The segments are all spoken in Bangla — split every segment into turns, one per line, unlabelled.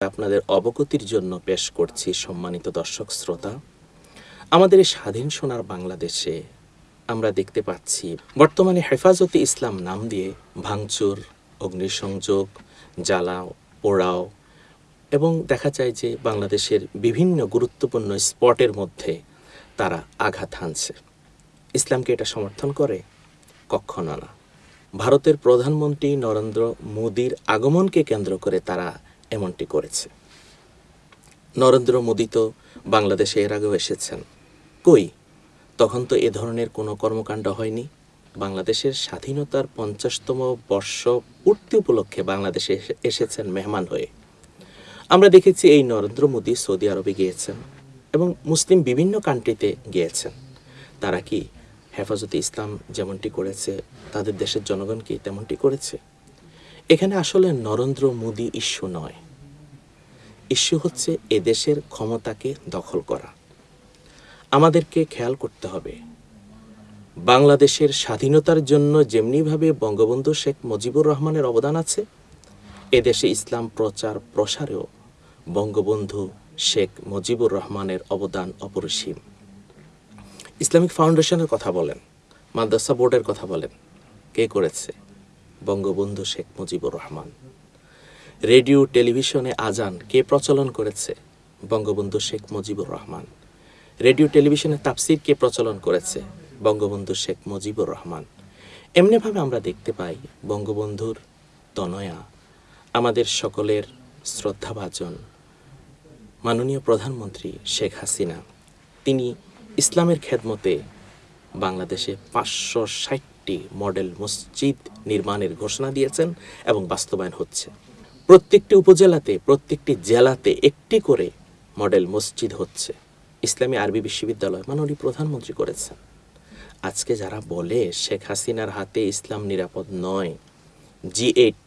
আপনাদের অবগতির জন্য পেশ করছি সম্মানিত দর্শক শ্রোতা। আমাদের স্বাধীন সোনার বাংলাদেশে আমরা দেখতে পাচ্ছি, বর্তমানে হেফাজতে ইসলাম নাম দিয়ে ভাঙচুর, অগ্নিসংযোগ, জ্বালাও, পোড়াও এবং দেখা যায় যে বাংলাদেশের বিভিন্ন গুরুত্বপূর্ণ স্পটের মধ্যে তারা আঘাত হানছে। ইসলামকে এটা সমর্থন করে? কখনো না। ভারতের প্রধানমন্ত্রী নরেন্দ্র মোদীর আগমনকে কেন্দ্র করে তারা এমনটি করেছে। নরেন্দ্র মোদী তো বাংলাদেশে এর আগেও এসেছেন। কই? তখন তো এ ধরনের কোনো কর্মকাণ্ড হয়নি। বাংলাদেশের স্বাধীনতার পঞ্চাশতম বর্ষ পূর্তি উপলক্ষে বাংলাদেশে এসে- এসেছেন মেহমান হয়ে। আমরা দেখেছি এই নরেন্দ্র মোদী সৌদি আরবে গিয়েছেন এবং মুসলিম বিভিন্ন কান্ট্রিতে গিয়েছেন। তারা কি হেফাজতে ইসলাম যেমনটি করেছে, তাদের দেশের জনগণ কি তেমনটি করেছে? এখানে আসলে নরেন্দ্র মোদী ইস্যু নয়। ইস্যু হচ্ছে এদেশের ক্ষমতাকে দখল করা। আমাদেরকে খেয়াল করতে হবে। বাংলাদেশের স্বাধীনতার জন্য যেমনিভাবে বঙ্গবন্ধু শেখ মুজিবুর রহমানের অবদান আছে এদেশে ইসলাম প্রচার প্রসারেও বঙ্গবন্ধু শেখ মুজিবুর রহমানের অবদান অপরিসীম। ইসলামিক ফাউন্ডেশনের কথা বলেন, মাদ্রাসা বোর্ডের কথা বলেন, কে করেছে? বঙ্গবন্ধু শেখ মুজিবুর রহমান। রেডিও, টেলিভিশনে আজান কে প্রচলন করেছে? বঙ্গবন্ধু শেখ মুজিবুর রহমান। রেডিও, টেলিভিশনে তাফসির কে প্রচলন করেছে? বঙ্গবন্ধু শেখ মুজিবুর রহমান। এমনিভাবে আমরা দেখতে পাই বঙ্গবন্ধুর তনয়া, আমাদের সকলের শ্রদ্ধাভাজন মাননীয় প্রধানমন্ত্রী শেখ হাসিনা। তিনি ইসলামের খেদমতে বাংলাদেশে পাঁচশো ষাট ষাটটি মডেল মসজিদ নির্মাণের ঘোষণা দিয়েছেন এবং বাস্তবায়ন হচ্ছে। প্রত্যেকটি উপজেলাতে, প্রত্যেকটি জেলাতে একটি করে মডেল মসজিদ হচ্ছে। ইসলামী আরবি বিশ্ববিদ্যালয় মাননীয় প্রধানমন্ত্রী করেছেন। আজকে যারা বলে শেখ হাসিনার হাতে ইসলাম নিরাপদ নয়, জি এইট,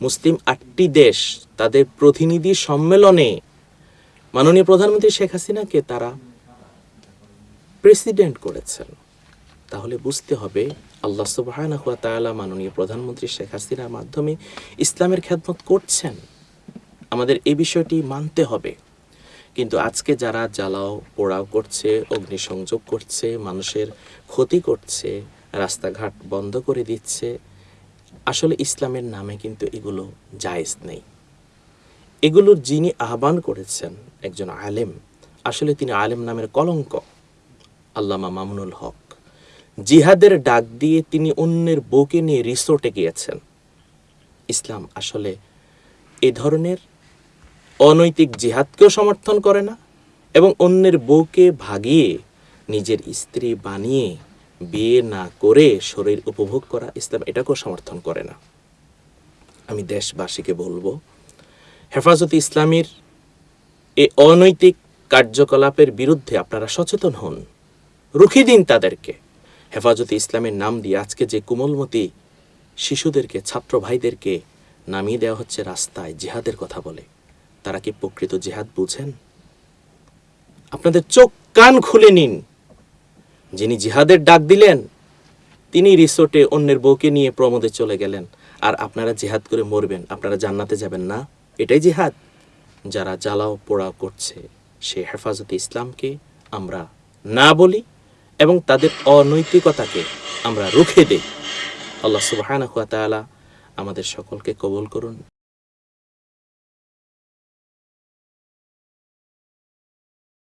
মুসলিম আটটি দেশ তাদের প্রতিনিধি সম্মেলনে মাননীয় প্রধানমন্ত্রী শেখ হাসিনাকে তারা প্রেসিডেন্ট করেছেন। তাহলে বুঝতে হবে আল্লাহ সুবহানাহু ওয়া তাআলা মাননীয় প্রধানমন্ত্রী শেখ হাসিনার মাধ্যমে ইসলামের খেদমত করছেন। আমাদের এই বিষয়টি মানতে হবে। কিন্তু আজকে যারা জ্বালাও, পোড়াও করছে, অগ্নিসংযোগ করছে, মানুষের ক্ষতি করছে, রাস্তাঘাট বন্ধ করে দিচ্ছে, আসলে ইসলামের নামে কিন্তু এগুলো জায়েজ নেই। এগুলোর যিনি আহ্বান করেছেন একজন আলেম, আসলে তিনি আলেম নামের কলঙ্ক, আল্লামা মামুনুল হক। জিহাদের ডাক দিয়ে তিনি অন্যের বউকে নিয়ে রিসোর্টে গিয়েছেন। ইসলাম আসলে এ ধরনের অনৈতিক জিহাদকেও সমর্থন করে না এবং অন্যের বউকে ভাগিয়ে নিজের স্ত্রী বানিয়ে বিয়ে না করে শরীর উপভোগ করা ইসলাম এটাকেও সমর্থন করে না। আমি দেশবাসীকে বলব, হেফাজত ইসলামীর এ অনৈতিক কার্যকলাপের বিরুদ্ধে আপনারা সচেতন হন, রুখি দিন তাদেরকে। হেফাজতে ইসলামের নাম দিয়ে আজকে যে কোমলমতি শিশুদেরকে, ছাত্র ভাইদেরকে নামিয়ে দেওয়া হচ্ছে রাস্তায় জেহাদের কথা বলে, তারা কি প্রকৃত জেহাদ বুঝেন? আপনাদের চোখ কান খুলে নিন। যিনি জিহাদের ডাক দিলেন, তিনি রিসোর্টে অন্যের বউকে নিয়ে প্রমোদে চলে গেলেন, আর আপনারা জিহাদ করে মরবেন, আপনারা জান্নাতে যাবেন না। এটাই জিহাদ। যারা জ্বালাও পোড়াও করছে, সে হেফাজতে ইসলামকে আমরা না বলি এবং তাদের অনৈতিকতাকে আমরা রুখে দেই। আল্লাহ সুবাহানা তাআলা আমাদের সকলকে কবুল করুন।